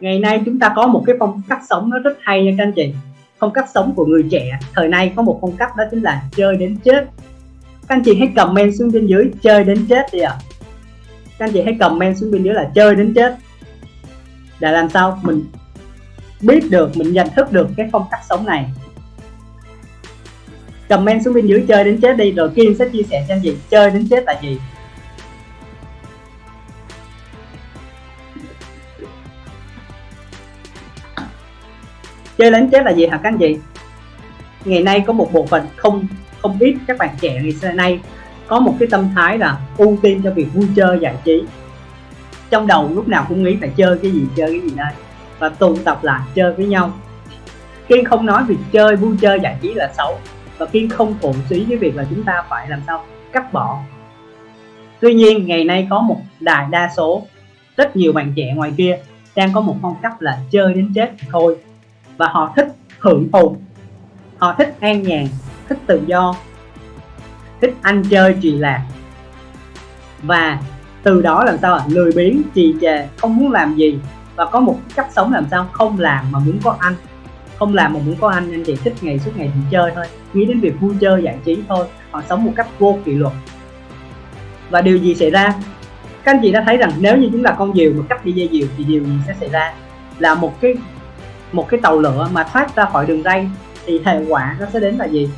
ngày nay chúng ta có một cái phong cách sống nó rất hay nha các anh chị. Phong cách sống của người trẻ, thời nay có một phong cách đó chính là chơi đến chết. Các anh chị hãy comment xuống bên dưới, chơi đến chết đi ạ. À. các anh chị hãy comment xuống bên dưới là chơi đến chết. Để làm sao mình biết được, mình nhận thức được cái phong cách sống này. Comment xuống bên dưới, chơi đến chết đi, rồi Kim sẽ chia sẻ cho anh chị chơi đến chết là gì. Chơi đến chết là gì hả các anh chị? Ngày nay có một bộ phận không không ít các bạn trẻ ngày xưa nay có một cái tâm thái là ưu tiên cho việc vui chơi, giải trí. Trong đầu lúc nào cũng nghĩ phải chơi cái gì, chơi cái gì đây và tụ tập lại chơi với nhau. Kiên không nói việc chơi, vui chơi, giải trí là xấu và kiên không phụ suý cái việc là chúng ta phải làm sao cắt bỏ. Tuy nhiên, ngày nay có một đại đa số, rất nhiều bạn trẻ ngoài kia đang có một phong cách là chơi đến chết thôi và họ thích hưởng thụ. Họ thích an nhàn, thích tự do, thích ăn chơi trì lạc. Và từ đó làm sao ạ? Lười biếng, trì trệ, không muốn làm gì. Và có một cách sống làm sao? Không làm mà muốn có ăn. Không làm mà muốn có ăn anh chị thích ngày suốt ngày chỉ chơi thôi. Nghĩ đến việc vui chơi, giải trí thôi. Họ sống một cách vô kỷ luật. Và điều gì xảy ra? Các anh chị đã thấy rằng nếu như chúng ta con diều mà cắt đi dây diều thì điều gì sẽ xảy ra? Là một cái một cái tàu lửa mà thoát ra khỏi đường ray thì hệ quả nó sẽ đến là gì?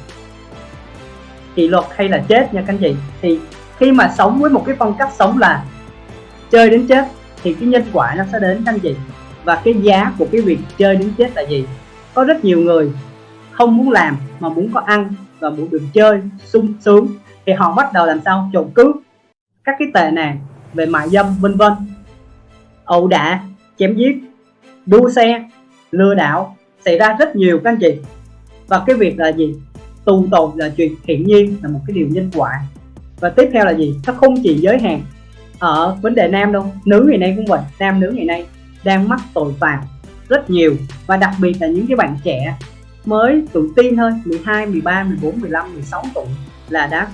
Kỷ luật hay là chết nha các anh chị? Thì khi mà sống với một cái phong cách sống là chơi đến chết thì cái nhân quả nó sẽ đến các anh chị. Và cái giá của cái việc chơi đến chết là gì? Có rất nhiều người không muốn làm mà muốn có ăn và muốn được chơi sung sướng. Thì họ bắt đầu làm sao? Trộm cướp các cái tệ nạn về mại dâm, vân vân. Ẩu đả, chém giết, đua xe lừa đảo xảy ra rất nhiều các anh chị. Và cái việc là gì? Tù tội là chuyện hiển nhiên là một cái điều nhân quả. Và tiếp theo là gì? Nó không chỉ giới hạn ở vấn đề nam đâu nữ ngày nay cũng vậy nam nữ ngày nay đang mắc tội phạm rất nhiều. Và đặc biệt là những cái bạn trẻ mới tuổi tin thôi 12, 13, 14, 15, 16 tuổi là đã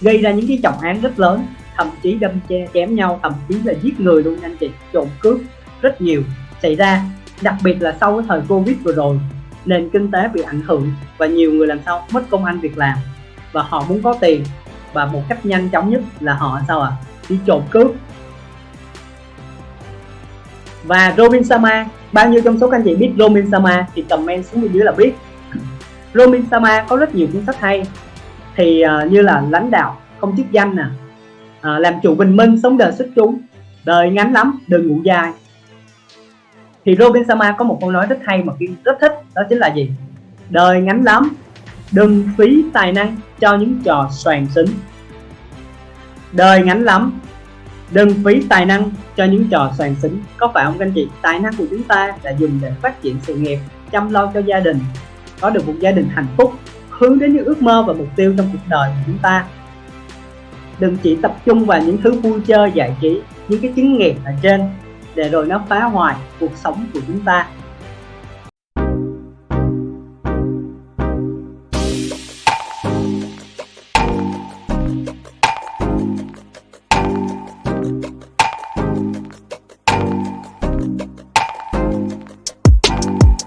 gây ra những cái trọng án rất lớn thậm chí đâm che chém nhau thậm chí là giết người luôn anh chị. Trộm cướp rất nhiều xảy ra đặc biệt là sau cái thời covid vừa rồi nền kinh tế bị ảnh hưởng và nhiều người làm sao mất công ăn việc làm. Và họ muốn có tiền và một cách nhanh chóng nhất là họ sao à đi trộm cướp. Và Robin Sama bao nhiêu trong số các anh chị biết Robin Sama thì comment xuống bên dưới là biết. Robin Sama có rất nhiều cuốn sách hay. Thì uh, như là lãnh đạo không chức danh nè uh, làm chủ bình minh sống đời xuất chúng đời ngắn lắm đừng ngủ dài thì Robin Sharma có một câu nói rất hay mà Kiên rất thích, đó chính là gì? Đời ngắn lắm, đừng phí tài năng cho những trò soàn xính. Đời ngắn lắm, đừng phí tài năng cho những trò soàn xính. Có phải không các anh chị? Tài năng của chúng ta là dùng để phát triển sự nghiệp, chăm lo cho gia đình, có được một gia đình hạnh phúc, hướng đến những ước mơ và mục tiêu trong cuộc đời của chúng ta. Đừng chỉ tập trung vào những thứ vui chơi, giải trí, những cái chứng nghiệp ở trên để rồi nó phá hoại cuộc sống của chúng ta.